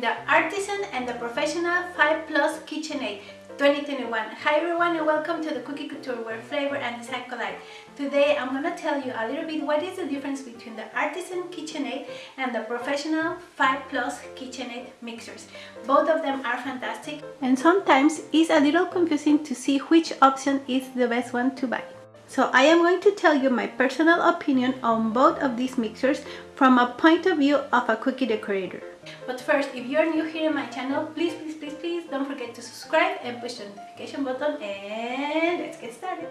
the Artisan and the Professional 5 Plus KitchenAid 2021. Hi everyone and welcome to the Cookie Couture where flavor and design collide. Today I'm to tell you a little bit what is the difference between the Artisan KitchenAid and the Professional 5 Plus KitchenAid mixers. Both of them are fantastic and sometimes it's a little confusing to see which option is the best one to buy. So I am going to tell you my personal opinion on both of these mixers from a point of view of a cookie decorator. But first, if you are new here in my channel, please, please, please, please don't forget to subscribe and push the notification button and let's get started.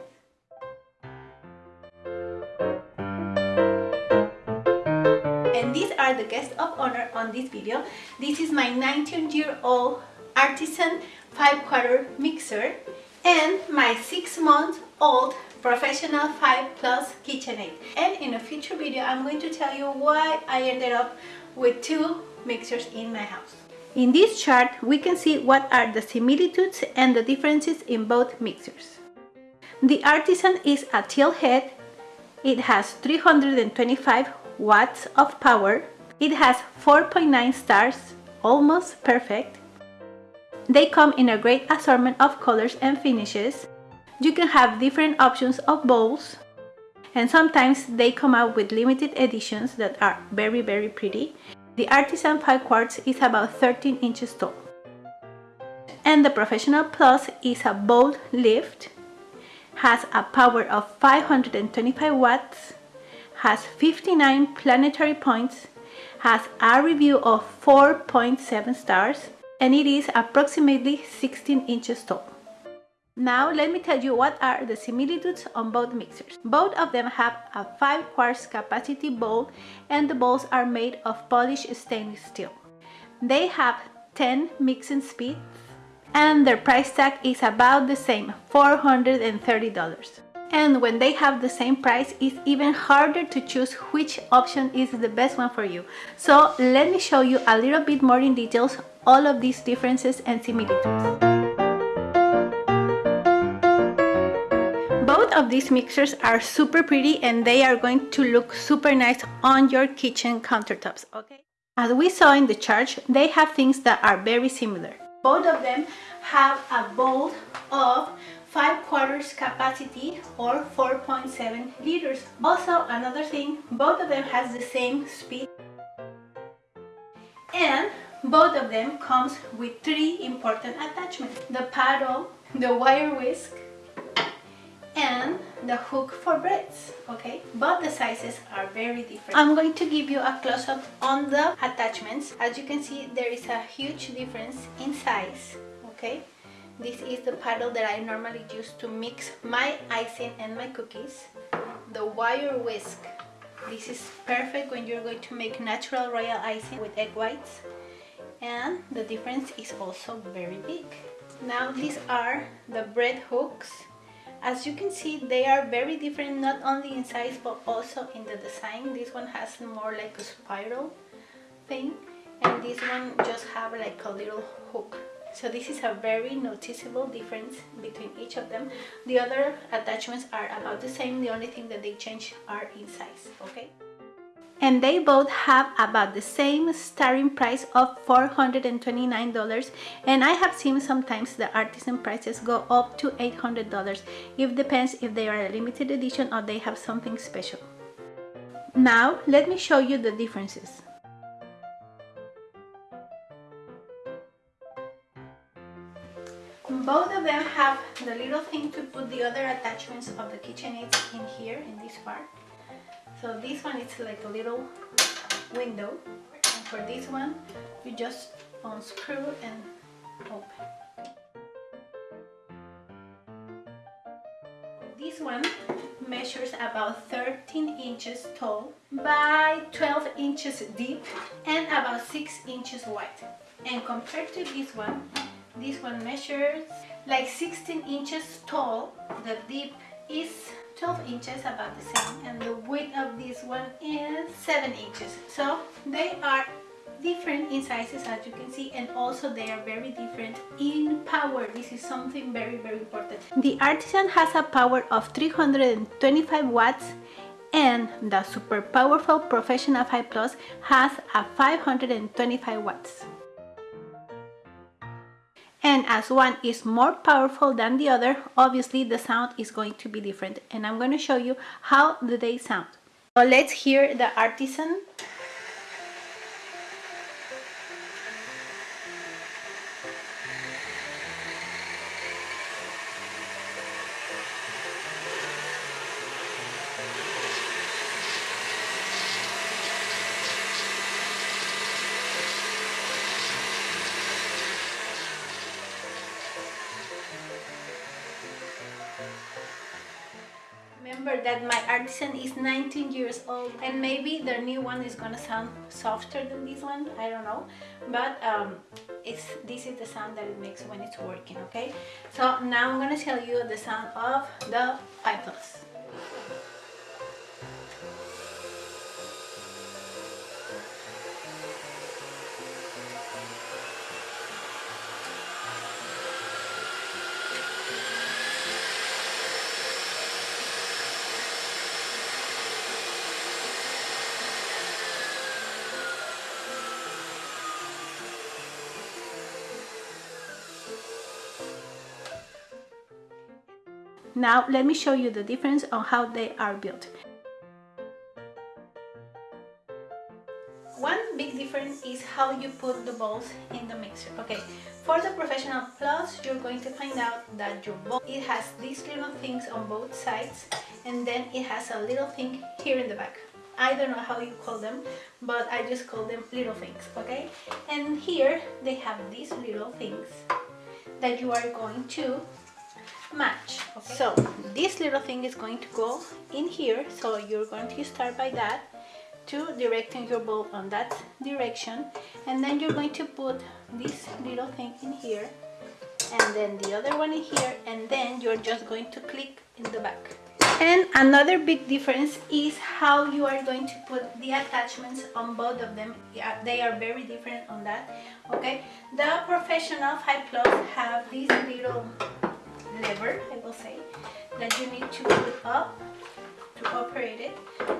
And these are the guests of honor on this video. This is my 19 year old artisan 5 quarter mixer and my 6 month old professional 5 plus KitchenAid and in a future video I'm going to tell you why I ended up with two mixers in my house. In this chart we can see what are the similitudes and the differences in both mixers. The Artisan is a tilt head, it has 325 watts of power, it has 4.9 stars, almost perfect. They come in a great assortment of colors and finishes you can have different options of bowls and sometimes they come out with limited editions that are very very pretty. The Artisan 5 quarts is about 13 inches tall. And the Professional Plus is a bowl lift, has a power of 525 watts, has 59 planetary points, has a review of 4.7 stars, and it is approximately 16 inches tall. Now let me tell you what are the similitudes on both mixers. Both of them have a 5 quarts capacity bowl and the bowls are made of polished stainless steel. They have 10 mixing speeds and their price tag is about the same, $430. And when they have the same price, it's even harder to choose which option is the best one for you. So let me show you a little bit more in details all of these differences and similitudes. Of these mixers are super pretty and they are going to look super nice on your kitchen countertops okay? As we saw in the chart they have things that are very similar. Both of them have a bowl of 5 quarters capacity or 4.7 liters. Also another thing both of them has the same speed. And both of them comes with three important attachments. The paddle the wire whisk the hook for breads okay? But the sizes are very different. I'm going to give you a close-up on the attachments. As you can see there is a huge difference in size okay? This is the paddle that i normally use to mix my icing and my cookies. The wire whisk. This is perfect when you're going to make natural royal icing with egg whites. And the difference is also very big. Now these are the bread hooks as you can see they are very different not only in size but also in the design. This one has more like a spiral thing and this one just have like a little hook. So this is a very noticeable difference between each of them. The other attachments are about the same. The only thing that they change are in size okay and they both have about the same starting price of $429 and I have seen sometimes the artisan prices go up to $800 it depends if they are a limited edition or they have something special. Now let me show you the differences. Both of them have the little thing to put the other attachments of the KitchenAids in here in this part so this one is like a little window. And for this one you just unscrew and open. This one measures about 13 inches tall by 12 inches deep and about 6 inches wide. And compared to this one this one measures like 16 inches tall the deep is 12 inches about the same and the width of this one is 7 inches. So they are different in sizes as you can see and also they are very different in power. This is something very very important. The artisan has a power of 325 watts and the super powerful professional 5 plus has a 525 watts and as one is more powerful than the other obviously the sound is going to be different. And I'm going to show you how do they sound. So let's hear the artisan remember that my artisan is 19 years old and maybe the new one is gonna sound softer than this one I don't know. But um, it's this is the sound that it makes when it's working okay? So now I'm gonna tell you the sound of the 5 Now let me show you the difference on how they are built. One big difference is how you put the balls in the mixer. Okay, for the Professional Plus, you're going to find out that your ball, it has these little things on both sides and then it has a little thing here in the back. I don't know how you call them, but I just call them little things, okay? And here they have these little things that you are going to match. Okay. so this little thing is going to go in here. So you're going to start by that to directing your bow on that direction. And then you're going to put this little thing in here and then the other one in here. And then you're just going to click in the back. And another big difference is how you are going to put the attachments on both of them. Yeah, they are very different on that. Okay? The professional 5 plus have these little lever, I will say, that you need to put up to operate it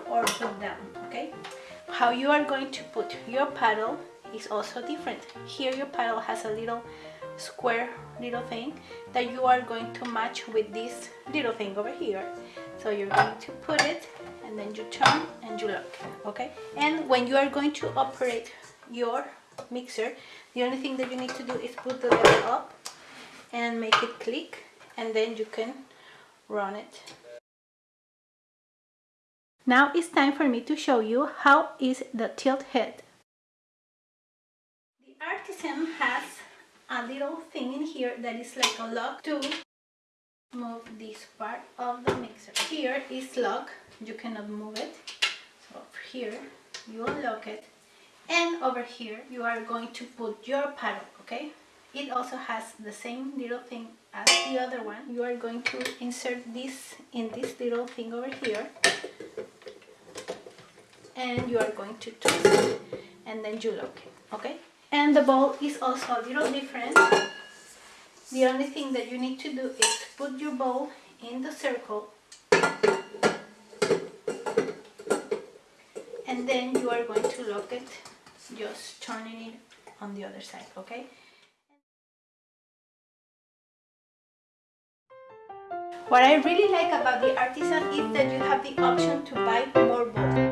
or put down, okay? How you are going to put your paddle is also different. Here your paddle has a little square little thing that you are going to match with this little thing over here. So you're going to put it and then you turn and you lock, okay? And when you are going to operate your mixer, the only thing that you need to do is put the lever up and make it click and then you can run it. Now it's time for me to show you how is the tilt head. The Artisan has a little thing in here that is like a lock to move this part of the mixer. Here is lock, you cannot move it. So here you unlock it and over here you are going to put your paddle, okay? It also has the same little thing as the other one. You are going to insert this in this little thing over here and you are going to twist it and then you lock it, okay? And the ball is also a little different. The only thing that you need to do is put your ball in the circle and then you are going to lock it just turning it on the other side, okay? What I really like about the Artisan is that you have the option to buy more balls.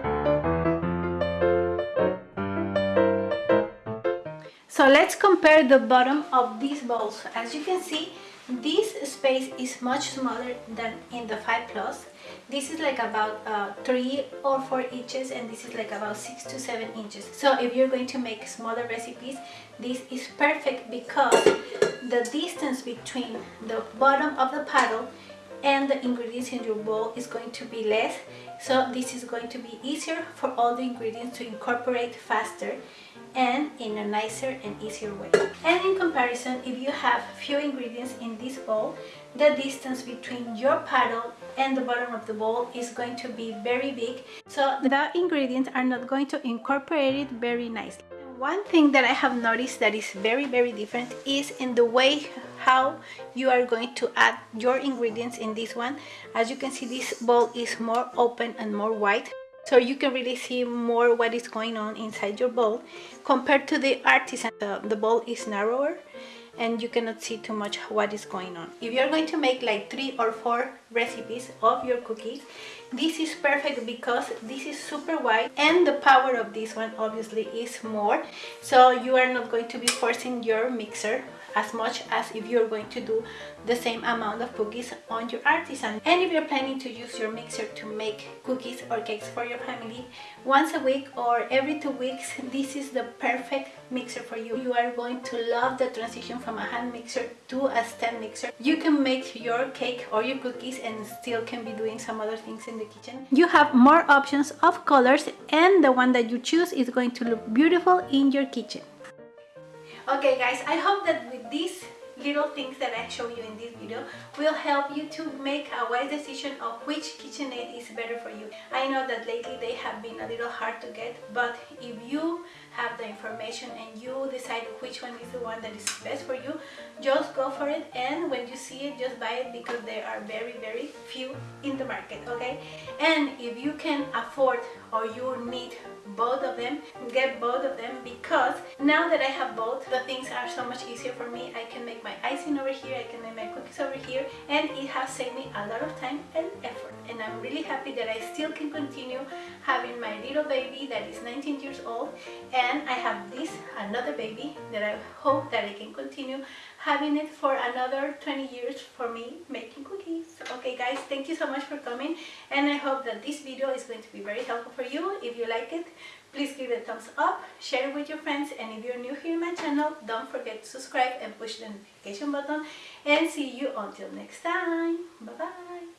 So let's compare the bottom of these bowls. As you can see, this space is much smaller than in the 5 Plus. This is like about uh, 3 or 4 inches and this is like about 6 to 7 inches. So if you're going to make smaller recipes, this is perfect because the distance between the bottom of the paddle and the ingredients in your bowl is going to be less. So this is going to be easier for all the ingredients to incorporate faster and in a nicer and easier way. And in comparison if you have few ingredients in this bowl the distance between your paddle and the bottom of the bowl is going to be very big. So the ingredients are not going to incorporate it very nicely one thing that I have noticed that is very very different is in the way how you are going to add your ingredients in this one. As you can see this bowl is more open and more wide so you can really see more what is going on inside your bowl compared to the artisan. The, the bowl is narrower and you cannot see too much what is going on. If you're going to make like three or four recipes of your cookies, this is perfect because this is super wide and the power of this one obviously is more. So you are not going to be forcing your mixer as much as if you're going to do the same amount of cookies on your artisan. And if you're planning to use your mixer to make cookies or cakes for your family once a week or every two weeks, this is the perfect mixer for you. You are going to love the transition from a hand mixer to a stand mixer. You can make your cake or your cookies and still can be doing some other things in the kitchen. You have more options of colors and the one that you choose is going to look beautiful in your kitchen. Okay guys, I hope that with these little things that I show you in this video will help you to make a wise decision of which KitchenAid is better for you. I know that lately they have been a little hard to get, but if you have the information and you decide which one is the one that is best for you, just go for it and when you see it, just buy it because there are very, very few in the market, okay? And if you can afford or you need both of them get both of them because now that I have both the things are so much easier for me. I can make my icing over here I can make my cookies over here and it has saved me a lot of time and effort. And I'm really happy that I still can continue having my little baby that is 19 years old and I have this another baby that I hope that I can continue having it for another 20 years for me making cookies. Okay guys, thank you so much for coming and I hope that this video is going to be very helpful for you. If you like it, please give it a thumbs up, share it with your friends and if you're new here in my channel, don't forget to subscribe and push the notification button and see you until next time. Bye bye.